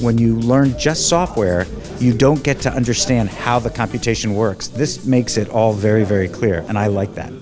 when you learn just software, you don't get to understand how the computation works. This makes it all very, very clear, and I like that.